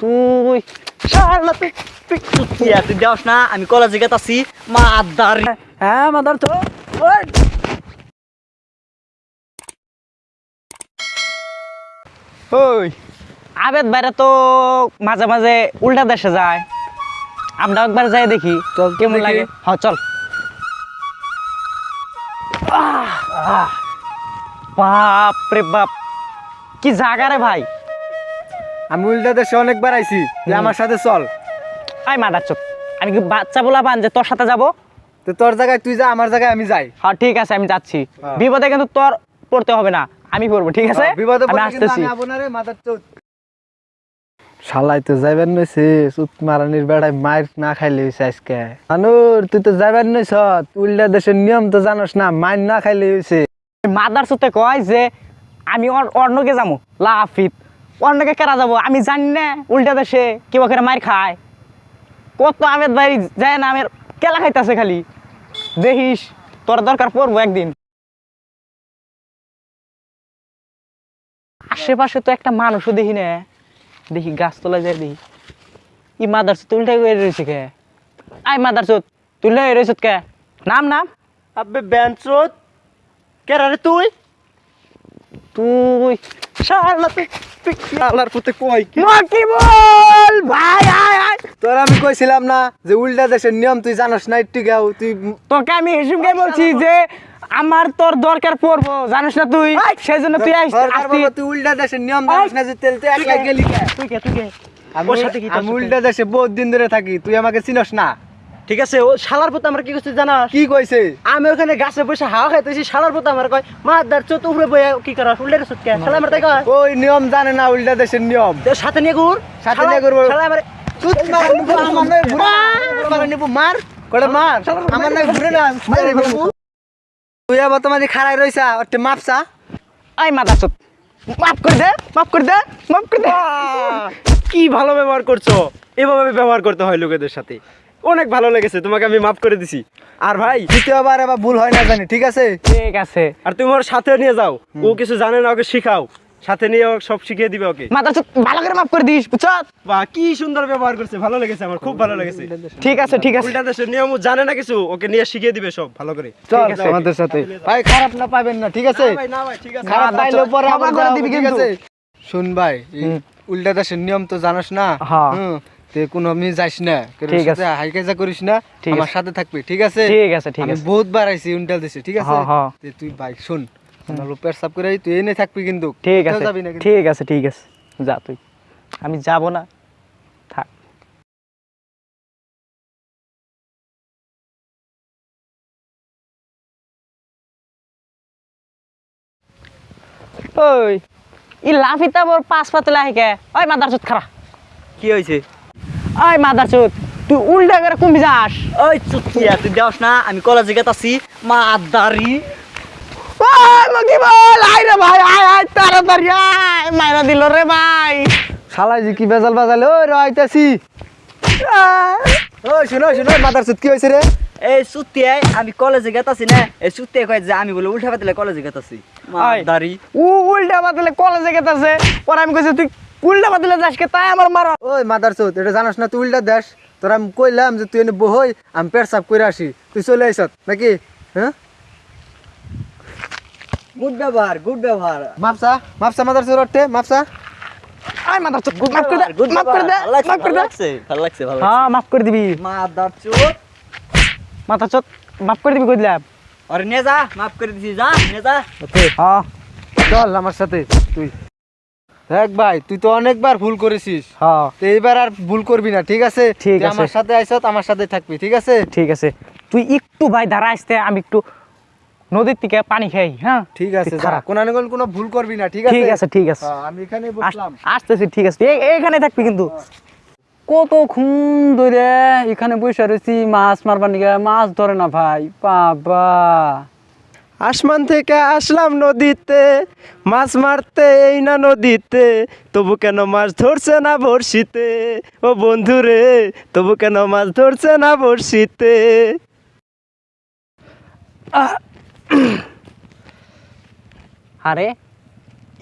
তুই শালা তুই তুই দেওস না আমি কলেজে গেতাছি মা আদার হ্যাঁ মাদার তো। ওই! আবেদ বাইরে তো মাঝে মাঝে উল্টা দেশে যায়। আমরা একবার যাই দেখি চল, কেমন লাগে। হ্যাঁ চল। বাপ রে বাপ কি জায়গা রে ভাই। আমি উল্টা দেশে অনেকবার আইছি যে আমার সাথে চল। আই মাদার চোখ। আমি কি বাচ্চা বলা বান যে তোর সাথে যাব? তো তোর জায়গায় তুই যা আমার জায়গায় আমি যাই। হ্যাঁ ঠিক আছে আমি যাচ্ছি। হ্যাঁ। বিপদে কিন্তু তোর পড়তে হবে না আমি পড়ব ঠিক আছে? বিপদে আমি আসতেছি। আমি আবো না রে, মাথার চোদ। শালাই তো যাইবেন নইছে সুত মারানির বেড়ায় মার না খাইলে হইছে আজকে। মানুর তুই তো যাইবেন নইছ উল্টা দেশের নিয়ম তো জানোস না মার না খাইলে হইছে। মাদার সুতে কয় যে আমি অর্ণকে যাব লাফিত। অর্ণকে কেরা যাব? আমি জানি না উল্টা দেশে কেউ করে মার খায়। কত আমের বাড়ি যায় না আমের কেলা খাইতেছে খালি। দেখিস তোর দরকার পড়ব একদিন। আশেপাশে তো একটা মানুষও দেখি না। দেখি গাছতলায় যায় দেখি। ই মাদার সুত উল্টা করে রয়েছে কে? আই মাদার সুত হয়ে রয়েছে কে? নাম নাম। আবে বেঞ্চত কেরা রে তুই? তুই শালা তুই তুই আল্লাহর পুতে কই কি? কি বল? ভাই আয় আয়। তোর আমি কইছিলাম না যে উল্টা দেশের নিয়ম তুই জানোস না একটু গাও তুই তোকে আমি হিসুমকে বলছি যে আমার তোর দরকার পড়ব জানিস না তুই? সেই জন্য তুই উল্টা দেশের নিয়ম জানোস না যে তেল তুই একলা গেলি তুই কে তুই কে? আমি? উল্টা দেশে বহুত দিন ধরে থাকি তুই আমাকে চিনস না? ঠিক আছে ও শালার পথে আমরা কি করছি জানা কি কইছে? আমি ওখানে গাছে বসে হাওয়া খাইতেছি শালার পথে আমার কয় মা দার চোত উপরে বইয়া কি করা উল্লের সুতকে শালা আমার তাই কয়? ওই নিয়ম জানে না উল্টা দেশের নিয়ম। তো সাথে নিয়ে ঘুর। সাথে নিয়ে ঘুরবো। শালা আমার মার, নিবো, আমার নয় ঘুরে না। আমার মার। মার? আমার ঘুরে না। তুই আবার খাড়াই রইছা ওতে মাপসা আই মাদা চুত। মাফ করে দে মাফ করে দে মাফ করে দে। কি ভালো ব্যবহার করছ? এভাবে ব্যবহার করতে হয় লোকেদের সাথে। অনেক ভালো লেগেছে তোমাকে আমি মাফ করে দিছি। আর ভাই দ্বিতীয়বার আবার ভুল হয় না জানি ঠিক আছে? ঠিক আছে। আর তুমি ওর সাথে নিয়ে যাও ও কিছু জানে না ওকে শিখাও। সাথে নিয়ে ও সব শিখিয়ে দিবে ওকে। মাদা চুত ভালো করে মাফ করে দিস বুঝছ? বা কি সুন্দর ব্যবহার করছে ভালো লেগেছে আমার খুব ভালো লেগেছে। ঠিক আছে ঠিক আছে। উল্টা দেশের নিয়ম জানে না কিছু ওকে নিয়ে শিখিয়ে দিবে সব ভালো করে। চল আছে। আমাদের সাথে। ভাই খারাপ না পাবেন না ঠিক আছে? না ভাই না ভাই ঠিক আছে। খারাপ না, পরে আবার করে দিবি ঠিক কিন্তু। আছে? শুন ভাই উল্টা দেশের নিয়ম তো জানোস না? হ্যাঁ। তে কোনো আমি যাইস না। ঠিক সাথে হাই কাজা করিস না ঠিক আমার আছে। সাথে থাকবি ঠিক আছে? ঠিক আছে ঠিক আছে। বহুত বার আইছি উল্টা দেশে ঠিক আছে। তে তুই ভাই শুন ভালো পেশাব করে তুই এনে থাকবি কিন্তু। ঠিক আছে যাবি না কিন্তু। ঠিক আছে ঠিক আছে। যা তুই। আমি যাব না। থাক। ওই ই লাফিতা মোর পাঁচ পাতলে আহিকে ওই মাদার চুত খারা কি হয়েছে ওই মাদার চুত তুই উল্টা করে কুম্ভি যাস? ওই চুতিয়া তুই দেওস না আমি কলেজে গেতাছি মা আদারি ওই মকি বল আই রে ভাই আয় আয় তাড়াতাড়ি আয় মাইরা দিল রে ভাই। শালাই জি কি বেজাল বাজালে ওই রাইতাছি ওই শুনো শুনো মাদার সুত কি হইছে রে? এই চুতিয়াই আমি কলেজে গেতাছি না এই চুতিয়া কয় যে আমি বলে উল্টা পাতলে কলেজে গেতাছি মা আয়। আদারি ও উল্টা বাদলে কলেজে গেতাছে পরে আমি কইছি তুই উল্টা বাদলে যাস কে তাই আমার মারা। ওই মাদার সুত এটা জানোস না তুই উল্টা দেশ। তোর আমি কইলাম যে তুই এনে বহই আমি পেশাব করে আসি। তুই চলে আইসত নাকি? হ্যাঁ? গুড ব্যবহার গুড ব্যবহার। মাপসা মাপসা মাদার সুত রটে মাপসা আয় মাদার চুত মাফ করে দে মাফ করে দে মাফ করে দে। ভালো লাগছে। ভালো হ্যাঁ মাফ করে দিবি। মাথা চুত মাফ করে দিবি কইলাম আরে নে যা মাফ করে দিছি যা নে যা। হ্যাঁ চল আমার সাথে তুই। দেখ ভাই তুই তো অনেকবার ভুল করেছিস। হ্যাঁ। তো এইবার আর ভুল করবি না ঠিক আছে? ঠিক তুই আছে। আমার সাথে আইসত আমার সাথে থাকবি ঠিক আছে? ঠিক আছে। তুই একটু ভাই দাঁড়া আসতে আমি একটু নদীর থেকে পানি খাই হ্যাঁ? ঠিক আছে কোন কোনো ভুল করবি না ঠিক আছে? ঠিক আছে ঠিক আছে। হ্যাঁ, আমি এখানে বসলাম। আসতেছি ঠিক আছে। এ- এইখানে থাকবি কিন্তু। কতক্ষণ ধরে এখানে বসে রয়েছি মাছ মারবার নিকে মাছ ধরে না ভাই বাবা। আসমান থেকে আসলাম নদীতে, মাছ মারতে এই না নদীতে, তবু কেন মাছ ধরছে না বড়শিতে? ও বন্ধু রে তবু কেন মাছ ধরছে না বড়শিতে? আরে,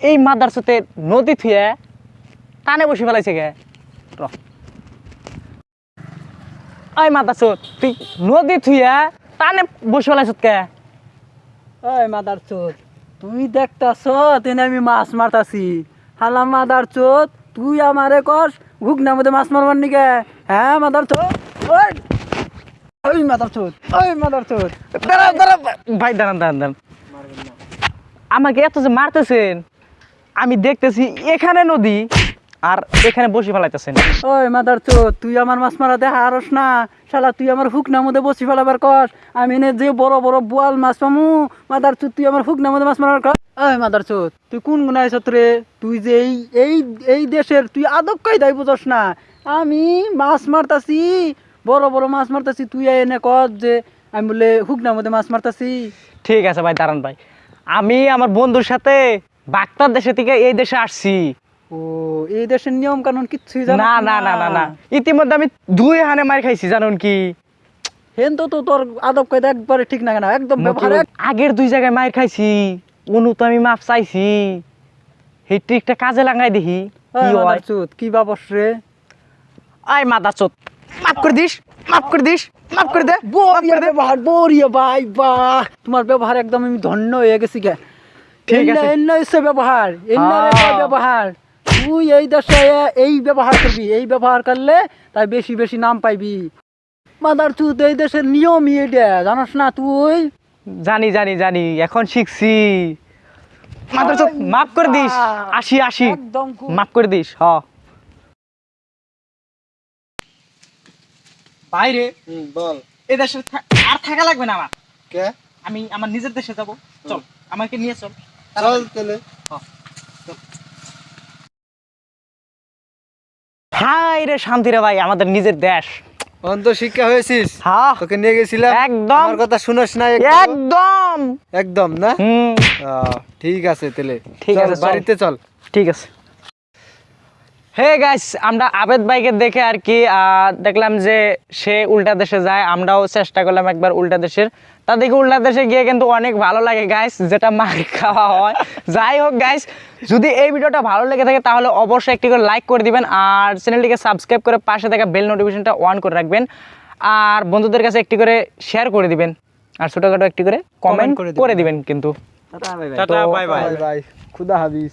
এই মাদার সাথে নদী থুয়ে টানে বসে ফেলাইছে গে ওই মাথা চোদ তুই নদী থুইয়া টানে বসে ফেলাইছ কে? ওই মাদার চোদ তুই দেখতাছ তেনে আমি মাছ মারতাছি। হালা মাদার চোদ তুই আমারে কস ঘুগনার মধ্যে মাছ মারবার নিকে হ্যাঁ মাদার চোদ? ওই! ওই মাদার চোদ ওই মাদার চোদ। দাঁড়া দাঁড়া ভাই দাঁড়ান দাঁড়ান দাঁড়ান। আমাকে এত যে মারতেছেন আমি দেখতেছি এখানে নদী। আর এখানে বসে ফেলাইতেছেন। ওই মাদার চোদ তুই আমার মাছ মারা দেখা আরস না। শালা তুই আমার হুকনার মধ্যে বসি ফেলাবার কস। আমি এনে যে বড় বড় বোয়াল মাছ পামু। মাদার চোদ তুই আমার হুকনার মধ্যে মাছ মারার কস। ওই মাদার চোদ তুই কোন গুণ আইসত রে? তুই যে এই এই এই দেশের তুই আদব কায়দাই বুঝস না। আমি মাছ মারতাছি বড় বড় মাছ মারতাছি তুই এনে কস যে আমি বলে হুকনার মধ্যে মাছ মারতাছি। ঠিক আছে ভাই দাঁড়ান ভাই। আমি আমার বন্ধুর সাথে বাক্তার দেশে থেকে এই দেশে আসছি। ও এই দেশের নিয়ম কানুন কিচ্ছুই জানিস না না না না না। ইতিমধ্যে আমি দুই হানে মার খাইছি জানুন কি? হেন তো তো তোর আদব কায়দা একবারে ঠিক না কেন একদম ব্যবহার আগের দুই জায়গায় মার খাইছি অনু তো আমি মাপ চাইছি। সেই ট্রিকটা কাজে লাগাই দেখি কি হয়। কি বাবস রে? আয় মাদা চোদ মাফ করে দিস মাফ করে দিস মাফ করে দে বরিয়া ব্যবহার বরিয়া ভাই বাহ! তোমার ব্যবহার একদম আমি ধন্য হয়ে গেছি গে। ঠিক আছে। এন্ন এসে ব্যবহার এন্ন হ্যাঁ। ব্যবহার। তুই এই দেশে এই ব্যবহার করবি এই ব্যবহার করলে তাই বেশি বেশি নাম পাইবি। মাদার চুদ এই দেশের নিয়মই এটা জানাস না তুই? জানি জানি জানি এখন শিখছি। মাত্র চোদ মাফ করে দিস আসি আসি মাফ করে দিস হ। বাইরে বল। এ দেশে আর থাকা লাগবে না আমার। কে? আমি আমার নিজের দেশে যাব। চল আমাকে নিয়ে চল। চল তাহলে। হাই রে শান্তি রে ভাই আমাদের নিজের দেশ। অন্ত শিক্ষা হয়েছিস? হ্যাঁ তোকে নিয়ে গেছিলাম। একদম। আমার কথা শুনস না একদম? একদম না? ঠিক আছে তাহলে। ঠিক আছে। বাড়িতে চল। ঠিক আছে। হে গাইস আমরা আবেদ ভাইকে দেখে আর কি আহ, দেখলাম যে সে উল্টা দেশে যায় আমরাও চেষ্টা করলাম একবার উল্টা দেশের। তা দেখি উল্টা দেশে গিয়ে কিন্তু অনেক ভালো লাগে গাইস যেটা মার খাওয়া হয়। যাই হোক গাইস যদি এই ভিডিওটা ভালো লেগে থাকে তাহলে অবশ্যই একটি করে লাইক করে দিবেন আর চ্যানেলটিকে সাবস্ক্রাইব করে পাশে থাকা বেল নোটিফিকেশনটা অন করে রাখবেন। আর বন্ধুদের কাছে একটি করে শেয়ার করে দিবেন। আর ছোটোখাটো একটি করে কমেন্ট করে দিবেন। কিন্তু। খুদা হাফিজ।